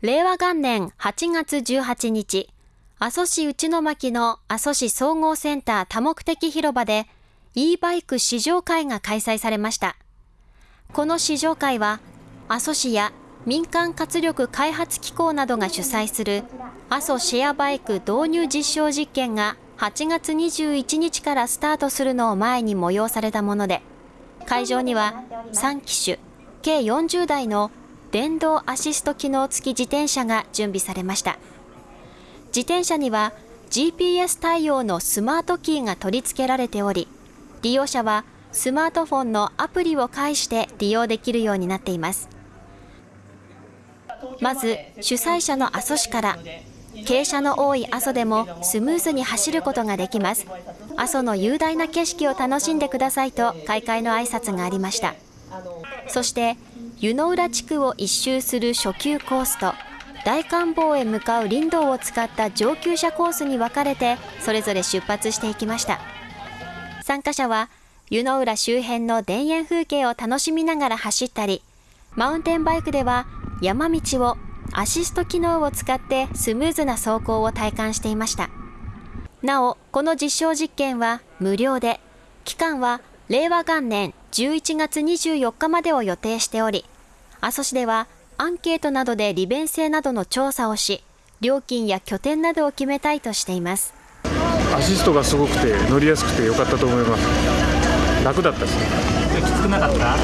令和元年8月18日、阿蘇市内巻の阿蘇市総合センター多目的広場で e バイク試乗会が開催されました。この試乗会は、阿蘇市や民間活力開発機構などが主催する阿蘇シェアバイク導入実証実験が8月21日からスタートするのを前に催されたもので、会場には3機種、計40台の電動アシスト機能付き自転車が準備されました。自転車には GPS 対応のスマートキーが取り付けられており、利用者はスマートフォンのアプリを介して利用できるようになっています。まず主催者の阿蘇市から傾斜の多い阿蘇でもスムーズに走ることができます阿蘇の雄大な景色を楽しんでくださいと開会の挨拶がありましたそして湯の浦地区を一周する初級コースと大観峰へ向かう林道を使った上級者コースに分かれてそれぞれ出発していきました。参加者は湯の浦周辺の田園風景を楽しみながら走ったりマウンテンバイクでは山道をアシスト機能を使ってスムーズな走行を体感していました。なおこの実証実験は無料で期間は令和元年11月24日までを予定しており阿蘇市ではアンケートなどで利便性などの調査をし料金や拠点などを決めたいとしています。アシストがすごくて乗りやすくて良かったと思います。楽だったしきつくなかった？は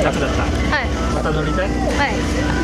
い。楽だった？はい。また乗りたい？はい